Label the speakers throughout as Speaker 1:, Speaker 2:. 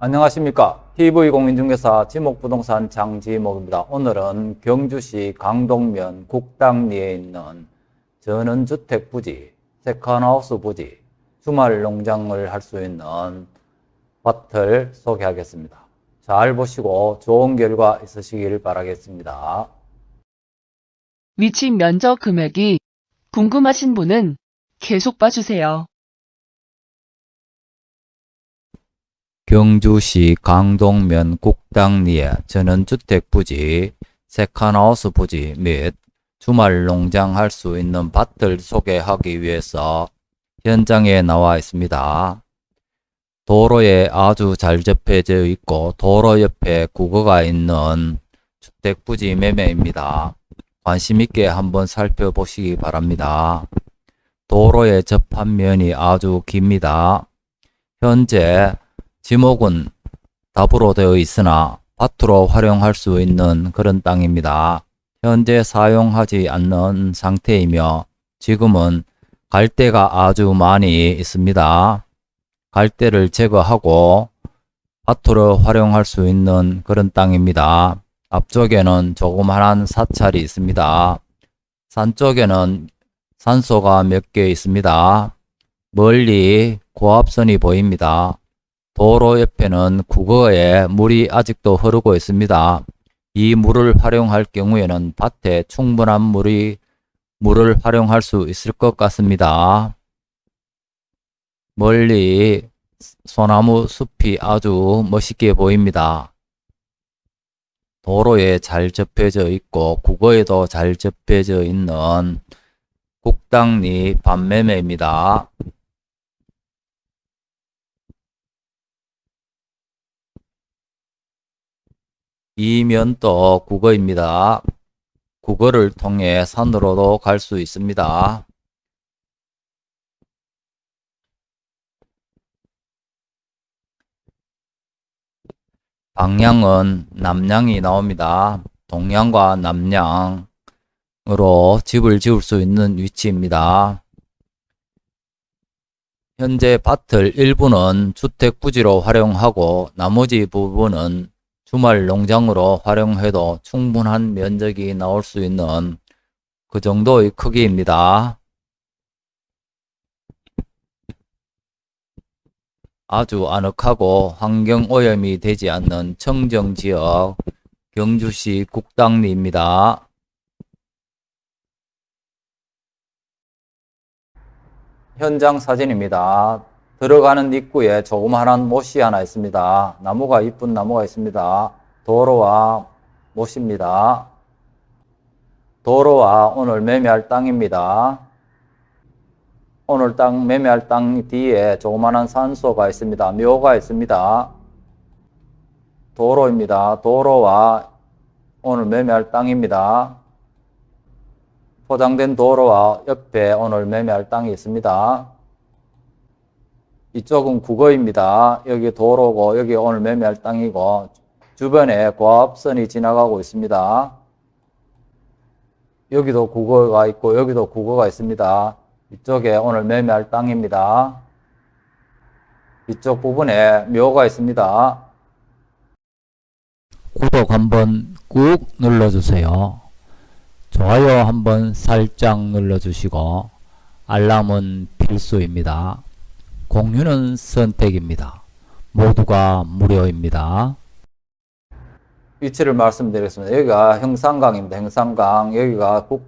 Speaker 1: 안녕하십니까. TV공인중개사 지목부동산 장지목입니다. 오늘은 경주시 강동면 국당리에 있는 전원주택 부지, 세컨하우스 부지, 주말 농장을 할 수 있는 밭을 소개하겠습니다. 잘 보시고 좋은 결과 있으시길 바라겠습니다.
Speaker 2: 위치 면적 금액이 궁금하신 분은 계속 봐주세요.
Speaker 1: 경주시 강동면 국당리에 전원주택 부지, 세컨하우스 부지 및 주말 농장 할 수 있는 밭을 소개하기 위해서 현장에 나와 있습니다. 도로에 아주 잘 접해져 있고 도로 옆에 국어가 있는 주택 부지 매매입니다. 관심 있게 한번 살펴보시기 바랍니다. 도로에 접한 면이 아주 깁니다. 현재 지목은 답으로 되어 있으나 밭으로 활용할 수 있는 그런 땅입니다. 현재 사용하지 않는 상태이며 지금은 갈대가 아주 많이 있습니다. 갈대를 제거하고 밭으로 활용할 수 있는 그런 땅입니다. 앞쪽에는 조그만한 사찰이 있습니다. 산 쪽에는 산소가 몇 개 있습니다. 멀리 고압선이 보입니다. 도로 옆에는 국어에 물이 아직도 흐르고 있습니다. 이 물을 활용할 경우에는 밭에 충분한 물이 물을 활용할 수 있을 것 같습니다. 멀리 소나무 숲이 아주 멋있게 보입니다. 도로에 잘 접해져 있고 국어에도 잘 접해져 있는 국당리 반매매입니다. 이 면도 국어입니다. 국어를 통해 산으로도 갈 수 있습니다. 방향은 남향이 나옵니다. 동향과 남향으로 집을 지을 수 있는 위치입니다. 현재 밭을 일부는 주택 부지로 활용하고 나머지 부분은 주말 농장으로 활용해도 충분한 면적이 나올 수 있는 그 정도의 크기입니다. 아주 아늑하고 환경오염이 되지 않는 청정지역 경주시 국당리입니다. 현장 사진입니다. 들어가는 입구에 조그마한 못이 하나 있습니다. 나무가 이쁜 나무가 있습니다. 도로와 못입니다. 도로와 오늘 매매할 땅입니다. 오늘 땅 매매할 땅 뒤에 조그마한 산소가 있습니다. 묘가 있습니다. 도로입니다. 도로와 오늘 매매할 땅입니다. 포장된 도로와 옆에 오늘 매매할 땅이 있습니다. 이쪽은 국어입니다. 여기 도로고 여기 오늘 매매할 땅이고 주변에 고압선이 지나가고 있습니다. 여기도 국어가 있고 여기도 국어가 있습니다. 이쪽에 오늘 매매할 땅입니다. 이쪽 부분에 묘가 있습니다. 구독 한번 꾹 눌러주세요. 좋아요 한번 살짝 눌러주시고 알람은 필수입니다. 공유는 선택입니다. 모두가 무료입니다. 위치를 말씀드리겠습니다. 여기가 형산강입니다. 형산강. 여기가 국,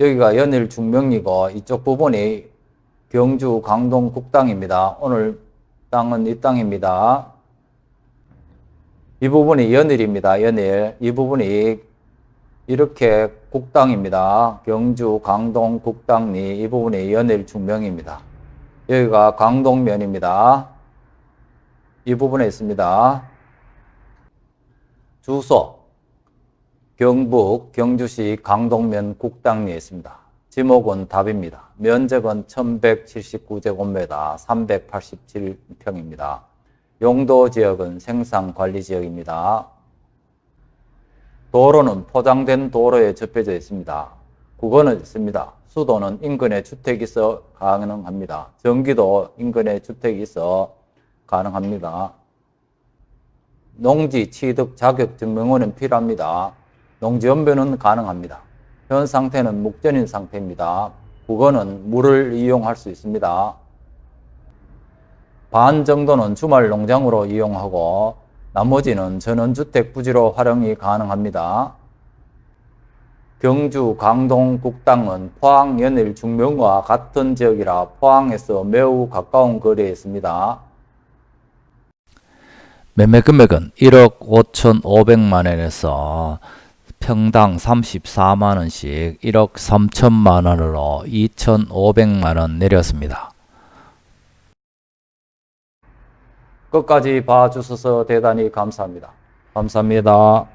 Speaker 1: 여기가 연일 중명이고 이쪽 부분이 경주 강동 국당입니다. 오늘 땅은 이 땅입니다. 이 부분이 연일입니다. 연일. 이 부분이 이렇게 국당입니다. 경주 강동 국당리 이 부분이 연일 중명입니다. 여기가 강동면입니다. 이 부분에 있습니다. 주소 경북 경주시 강동면 국당리에 있습니다. 지목은 답입니다. 면적은 1179제곱미터 387평입니다. 용도 지역은 생산관리 지역입니다. 도로는 포장된 도로에 접해져 있습니다. 국어는 있습니다. 수도는 인근에 주택이 있어 가능합니다. 전기도 인근에 주택이 있어 가능합니다. 농지 취득 자격 증명원은 필요합니다. 농지 연변은 가능합니다. 현 상태는 목전인 상태입니다. 국어는 물을 이용할 수 있습니다. 반 정도는 주말 농장으로 이용하고 나머지는 전원주택 부지로 활용이 가능합니다. 경주 강동 국당은 포항 연일 중명과 같은 지역이라 포항에서 매우 가까운 거리에 있습니다. 매매 금액은 1억 5,500만 원에서 평당 34만 원씩 1억 3천만 원으로 2,500만 원 내렸습니다. 끝까지 봐주셔서 대단히 감사합니다. 감사합니다.